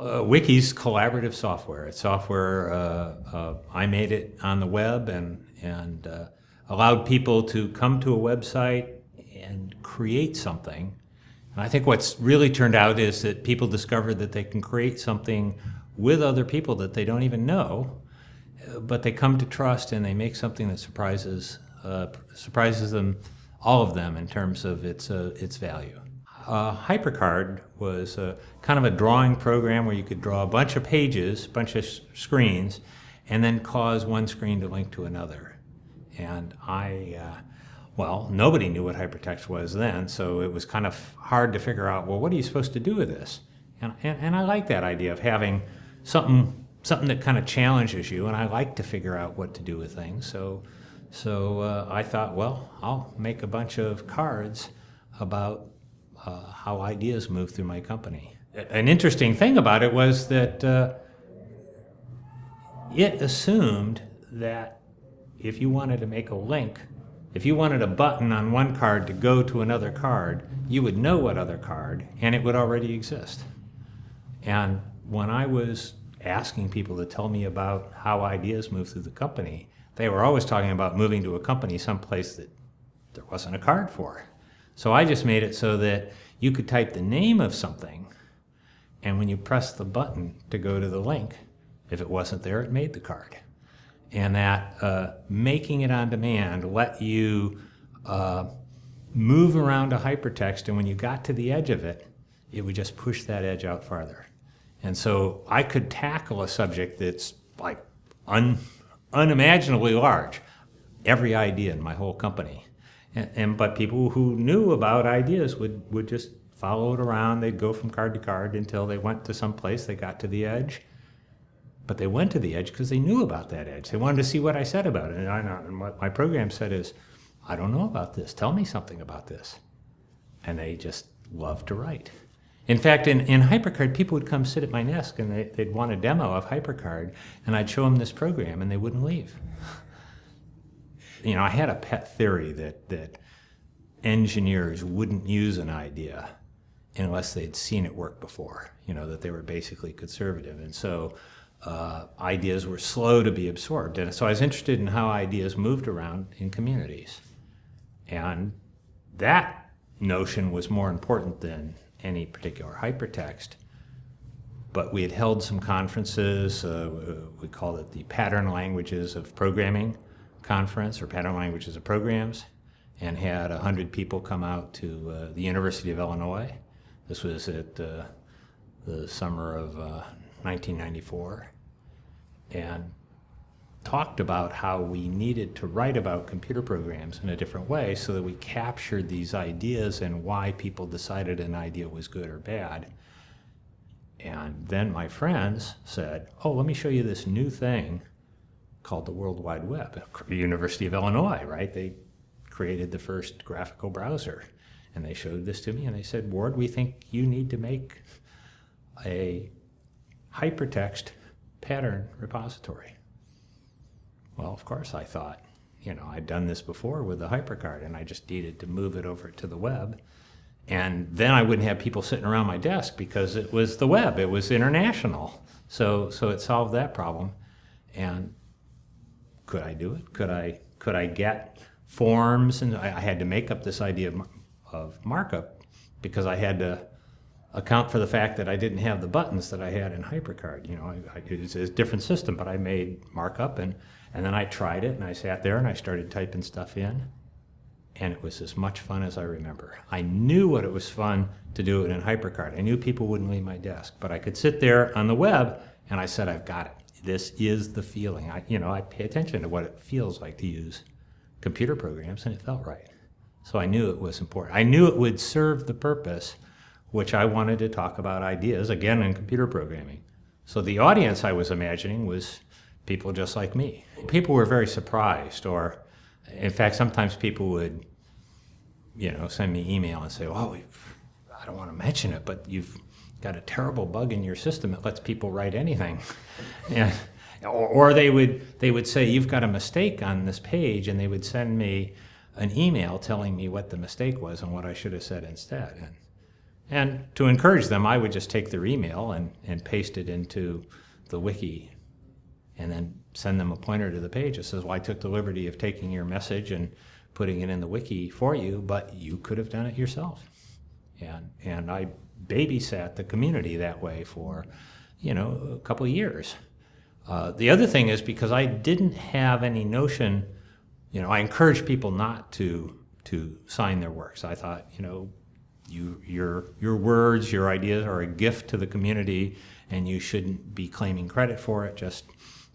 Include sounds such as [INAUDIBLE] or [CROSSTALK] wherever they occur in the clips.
Uh, Wiki's collaborative software. It's software, uh, uh, I made it on the web and, and uh, allowed people to come to a website and create something. And I think what's really turned out is that people discovered that they can create something with other people that they don't even know, uh, but they come to trust and they make something that surprises, uh, surprises them, all of them in terms of its, its value. Uh, HyperCard was a, kind of a drawing program where you could draw a bunch of pages, a bunch of screens, and then cause one screen to link to another. And I, uh, well, nobody knew what hypertext was then, so it was kind of hard to figure out, well, what are you supposed to do with this? And, and, and I like that idea of having something, something that kind of challenges you, and I like to figure out what to do with things. So, so uh, I thought, well, I'll make a bunch of cards about uh, how ideas move through my company. An interesting thing about it was that uh, it assumed that if you wanted to make a link, if you wanted a button on one card to go to another card, you would know what other card, and it would already exist. And when I was asking people to tell me about how ideas move through the company, they were always talking about moving to a company someplace that there wasn't a card for. So I just made it so that you could type the name of something, and when you press the button to go to the link, if it wasn't there, it made the card. And that uh, making it on demand let you uh, move around a hypertext, and when you got to the edge of it, it would just push that edge out farther. And so I could tackle a subject that's like un, unimaginably large, every idea in my whole company. And, and, but people who knew about ideas would, would just follow it around. They'd go from card to card until they went to some place, they got to the edge. But they went to the edge because they knew about that edge. They wanted to see what I said about it. And, I, and what my program said is, I don't know about this. Tell me something about this. And they just loved to write. In fact, in, in HyperCard, people would come sit at my desk and they, would want a demo of HyperCard, and I'd show them this program, and they wouldn't leave you know, I had a pet theory that, that engineers wouldn't use an idea unless they'd seen it work before, you know, that they were basically conservative. And so uh, ideas were slow to be absorbed. And so I was interested in how ideas moved around in communities. And that notion was more important than any particular hypertext. But we had held some conferences, uh, we called it the pattern languages of programming, conference or pattern languages of programs and had 100 people come out to uh, the University of Illinois. This was at uh, the summer of uh, 1994 and talked about how we needed to write about computer programs in a different way so that we captured these ideas and why people decided an idea was good or bad. And then my friends said, oh, let me show you this new thing called the World Wide Web. University of Illinois, right? They created the first graphical browser. And they showed this to me and they said, Ward, we think you need to make a hypertext pattern repository. Well, of course, I thought, you know, I'd done this before with the HyperCard and I just needed to move it over to the web. And then I wouldn't have people sitting around my desk because it was the web, it was international. So, so it solved that problem. And could I do it? Could I, could I get forms? And I, I had to make up this idea of, of markup because I had to account for the fact that I didn't have the buttons that I had in HyperCard. You know, I, I, it's a different system, but I made markup and, and then I tried it and I sat there and I started typing stuff in and it was as much fun as I remember. I knew what it was fun to do it in HyperCard. I knew people wouldn't leave my desk, but I could sit there on the web and I said, I've got it this is the feeling. I, you know, I pay attention to what it feels like to use computer programs, and it felt right. So I knew it was important. I knew it would serve the purpose, which I wanted to talk about ideas, again, in computer programming. So the audience I was imagining was people just like me. People were very surprised, or in fact, sometimes people would, you know, send me email and say, oh, I don't want to mention it, but you've got a terrible bug in your system that lets people write anything. [LAUGHS] yeah. Or, or, they would they would say you've got a mistake on this page, and they would send me an email telling me what the mistake was and what I should have said instead. And And to encourage them, I would just take their email and, and paste it into the wiki and then send them a pointer to the page that says, well, I took the liberty of taking your message and putting it in the wiki for you, but you could have done it yourself. And, and I babysat the community that way for, you know, a couple of years. Uh, the other thing is because I didn't have any notion, you know, I encouraged people not to to sign their works. I thought, you know, you your your words, your ideas are a gift to the community, and you shouldn't be claiming credit for it just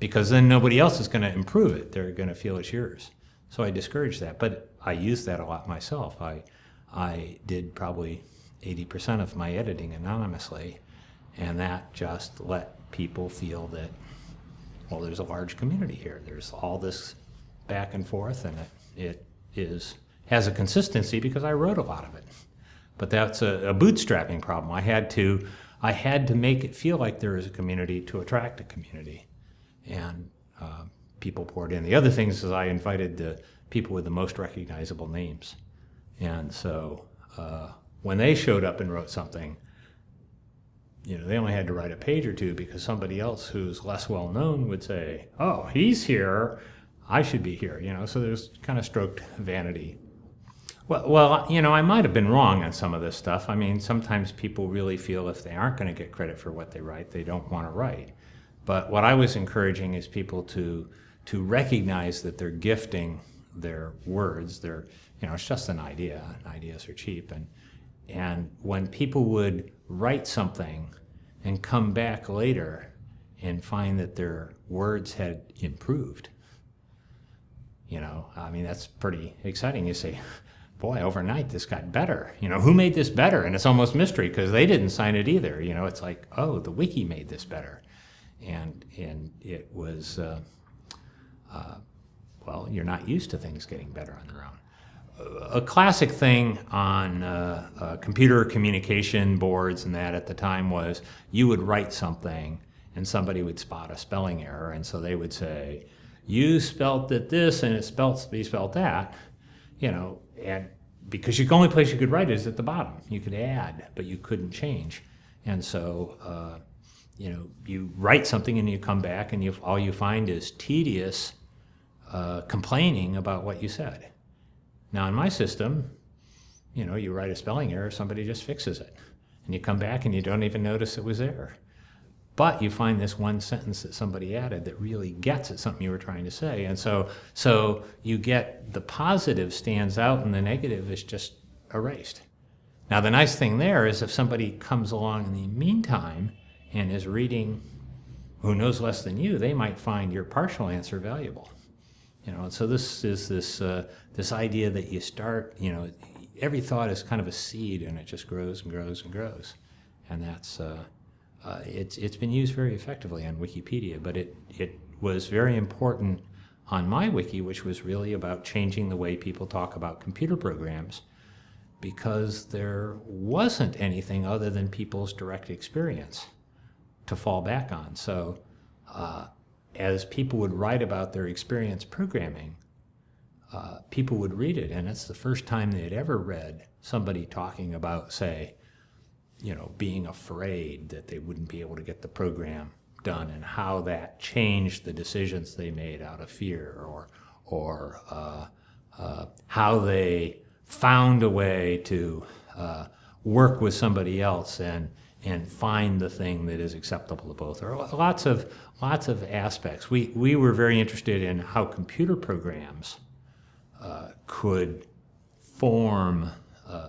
because then nobody else is going to improve it. They're going to feel it's yours. So I discouraged that, but I used that a lot myself. I I did probably 80% of my editing anonymously, and that just let people feel that, well, there's a large community here. There's all this back and forth, and it, it is has a consistency because I wrote a lot of it. But that's a, a bootstrapping problem. I had to I had to make it feel like there is a community to attract a community, and uh, people poured in. The other things is I invited the people with the most recognizable names, and so. Uh, when they showed up and wrote something, you know, they only had to write a page or two because somebody else who's less well known would say, "Oh, he's here. I should be here." You know, so there's kind of stroked vanity. Well, well, you know, I might have been wrong on some of this stuff. I mean, sometimes people really feel if they aren't going to get credit for what they write, they don't want to write. But what I was encouraging is people to to recognize that they're gifting their words. They're, you know, it's just an idea. Ideas are cheap, and and when people would write something and come back later and find that their words had improved, you know, I mean, that's pretty exciting. You say, boy, overnight this got better. You know, who made this better? And it's almost mystery because they didn't sign it either. You know, it's like, oh, the wiki made this better. And, and it was, uh, uh, well, you're not used to things getting better on their own a classic thing on uh, uh, computer communication boards and that at the time was you would write something and somebody would spot a spelling error. And so they would say you spelt it this and it spelt be spelt that you know and because the only place you could write is at the bottom. You could add but you couldn't change. And so uh, you know you write something and you come back and you all you find is tedious uh, complaining about what you said now in my system, you know, you write a spelling error, somebody just fixes it. And you come back and you don't even notice it was there. But you find this one sentence that somebody added that really gets at something you were trying to say. And so, so you get the positive stands out and the negative is just erased. Now the nice thing there is if somebody comes along in the meantime and is reading who knows less than you, they might find your partial answer valuable. You know, so this is this uh, this idea that you start, you know, every thought is kind of a seed and it just grows and grows and grows, and that's uh, uh, it's it's been used very effectively on Wikipedia, but it it was very important on my wiki, which was really about changing the way people talk about computer programs, because there wasn't anything other than people's direct experience to fall back on. So. Uh, as people would write about their experience programming, uh, people would read it, and it's the first time they had ever read somebody talking about, say, you know, being afraid that they wouldn't be able to get the program done, and how that changed the decisions they made out of fear, or or uh, uh, how they found a way to uh, work with somebody else and and find the thing that is acceptable to both. There are lots of lots of aspects. We we were very interested in how computer programs uh, could form uh,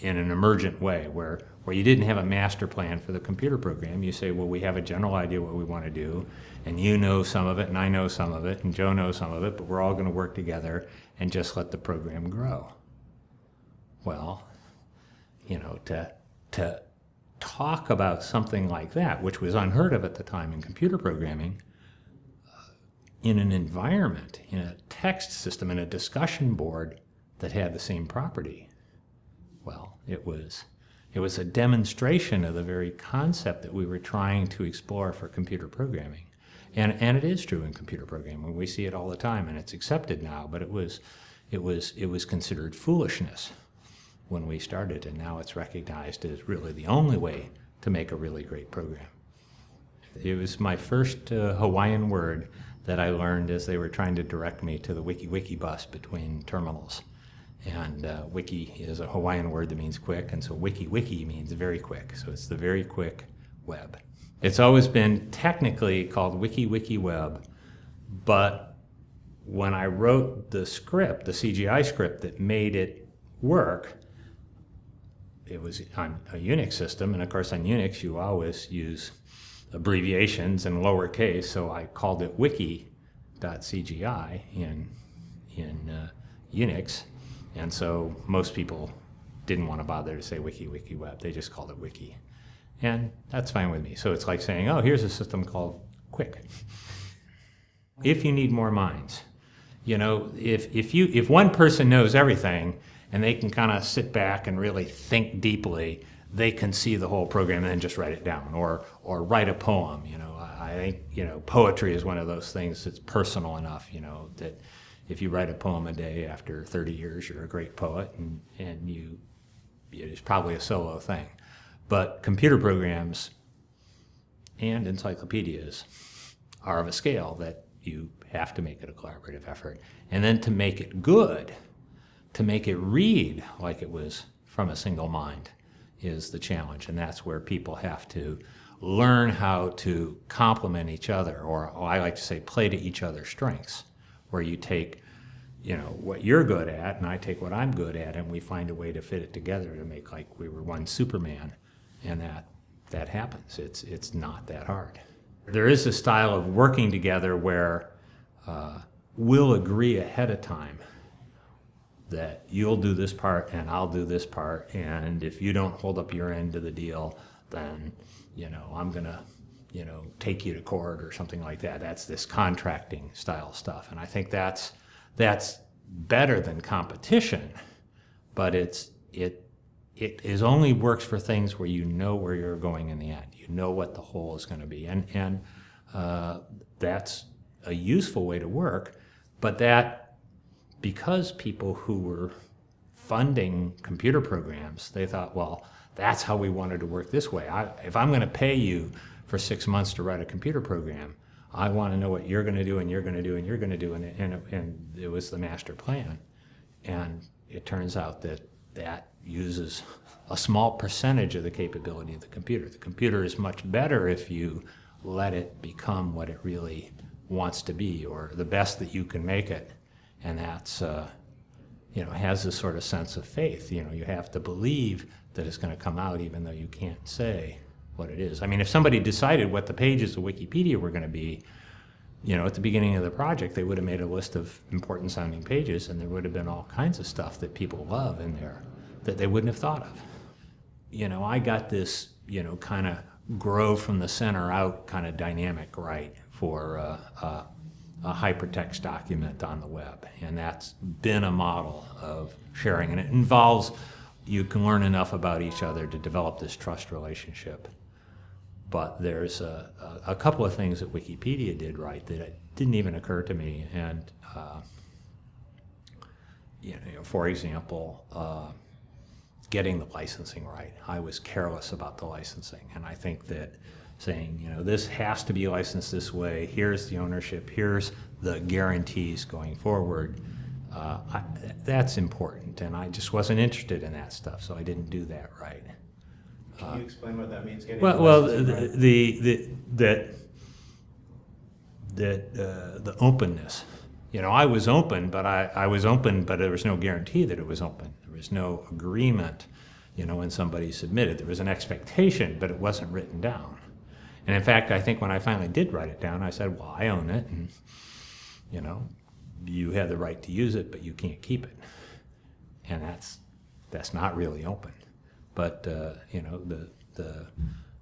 in an emergent way, where where you didn't have a master plan for the computer program. You say, well, we have a general idea what we want to do, and you know some of it, and I know some of it, and Joe knows some of it, but we're all going to work together and just let the program grow. Well, you know, to to talk about something like that, which was unheard of at the time in computer programming, uh, in an environment, in a text system, in a discussion board that had the same property. Well, it was, it was a demonstration of the very concept that we were trying to explore for computer programming. And, and it is true in computer programming. We see it all the time and it's accepted now, but it was, it was, it was considered foolishness when we started, and now it's recognized as really the only way to make a really great program. It was my first uh, Hawaiian word that I learned as they were trying to direct me to the Wiki Wiki bus between terminals. And uh, wiki is a Hawaiian word that means quick, and so wiki wiki means very quick. So it's the very quick web. It's always been technically called wiki wiki web, but when I wrote the script, the CGI script that made it work, it was on a Unix system, and of course on Unix you always use abbreviations in lowercase, so I called it wiki.cgi in, in uh, Unix, and so most people didn't want to bother to say wiki, wiki web. They just called it wiki. And that's fine with me. So it's like saying, oh, here's a system called Quick. if you need more minds, you know, if, if, you, if one person knows everything and they can kind of sit back and really think deeply, they can see the whole program and then just write it down or, or write a poem. You know, I think, you know, poetry is one of those things that's personal enough, you know, that if you write a poem a day after 30 years, you're a great poet, and, and you, it's probably a solo thing. But computer programs and encyclopedias are of a scale that you have to make it a collaborative effort. And then to make it good, to make it read like it was from a single mind is the challenge. And that's where people have to learn how to complement each other, or, or I like to say play to each other's strengths where you take you know what you're good at and I take what I'm good at and we find a way to fit it together to make like we were one Superman and that that happens it's it's not that hard there is a style of working together where uh, we'll agree ahead of time that you'll do this part and I'll do this part and if you don't hold up your end of the deal then you know I'm gonna you know, take you to court or something like that. That's this contracting style stuff. And I think that's, that's better than competition, but it's, it, it is only works for things where you know where you're going in the end. You know what the whole is going to be. And, and uh, that's a useful way to work, but that because people who were funding computer programs, they thought, well, that's how we wanted to work this way. I, if I'm going to pay you for six months to write a computer program. I want to know what you're going to do and you're going to do and you're going to do. And, and, and it was the master plan. And it turns out that that uses a small percentage of the capability of the computer. The computer is much better if you let it become what it really wants to be or the best that you can make it. And that's, uh, you know, has this sort of sense of faith. You know, you have to believe that it's going to come out even though you can't say what it is. I mean, if somebody decided what the pages of Wikipedia were going to be, you know, at the beginning of the project, they would have made a list of important sounding pages and there would have been all kinds of stuff that people love in there that they wouldn't have thought of. You know, I got this, you know, kind of grow from the center out kind of dynamic right for uh, uh, a hypertext document on the web. And that's been a model of sharing. And it involves, you can learn enough about each other to develop this trust relationship but there's a, a, couple of things that Wikipedia did right that didn't even occur to me. And, uh, you know, for example, uh, getting the licensing right. I was careless about the licensing. And I think that saying, you know, this has to be licensed this way, here's the ownership, here's the guarantees going forward, uh, I, that's important. And I just wasn't interested in that stuff, so I didn't do that right. Can you explain what that means? Getting Well, the well, the, right? the, the that that uh, the openness. You know, I was open, but I, I was open, but there was no guarantee that it was open. There was no agreement. You know, when somebody submitted, there was an expectation, but it wasn't written down. And in fact, I think when I finally did write it down, I said, "Well, I own it, and you know, you have the right to use it, but you can't keep it." And that's that's not really open. But uh, you know, the the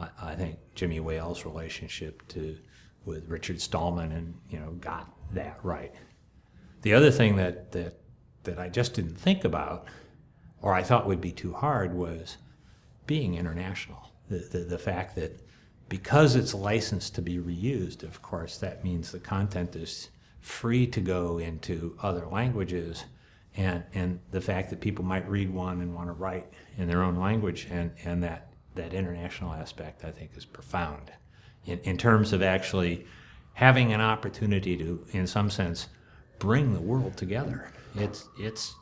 I, I think Jimmy Wales' relationship to with Richard Stallman and you know got that right. The other thing that that that I just didn't think about, or I thought would be too hard, was being international. The the, the fact that because it's licensed to be reused, of course, that means the content is free to go into other languages and, and the fact that people might read one and want to write in their own language and, and that, that international aspect I think is profound in, in terms of actually having an opportunity to, in some sense, bring the world together. It's, it's,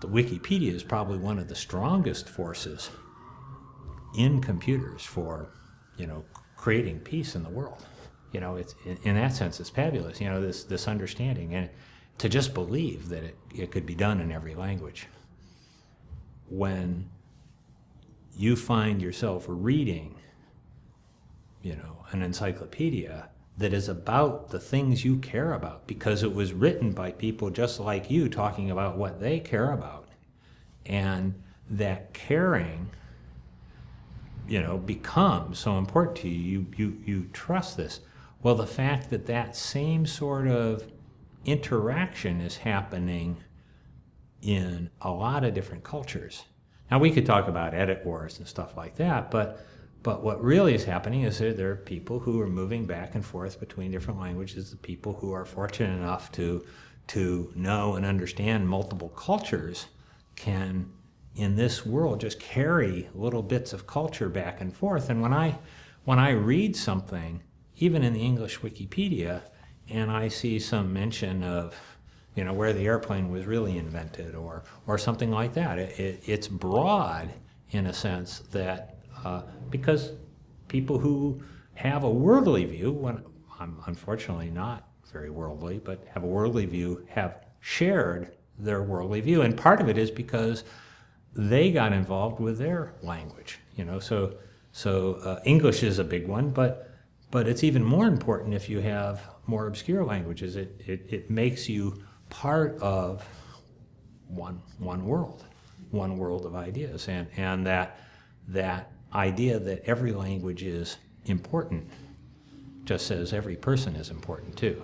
the Wikipedia is probably one of the strongest forces in computers for, you know, creating peace in the world. You know, it's in, in that sense, it's fabulous. You know, this this understanding and to just believe that it, it could be done in every language. When you find yourself reading, you know, an encyclopedia that is about the things you care about because it was written by people just like you talking about what they care about. And that caring you know, become so important to you, you, you, you trust this. Well, the fact that that same sort of interaction is happening in a lot of different cultures. Now, we could talk about edit wars and stuff like that, but, but what really is happening is that there are people who are moving back and forth between different languages, the people who are fortunate enough to, to know and understand multiple cultures can in this world just carry little bits of culture back and forth. And when I, when I read something, even in the English Wikipedia, and I see some mention of, you know, where the airplane was really invented or, or something like that, it, it, it's broad in a sense that, uh, because people who have a worldly view, when I'm unfortunately not very worldly, but have a worldly view, have shared their worldly view. And part of it is because they got involved with their language. You know, so so uh, English is a big one, but but it's even more important if you have more obscure languages. It it, it makes you part of one one world, one world of ideas, and and that that idea that every language is important just says every person is important too.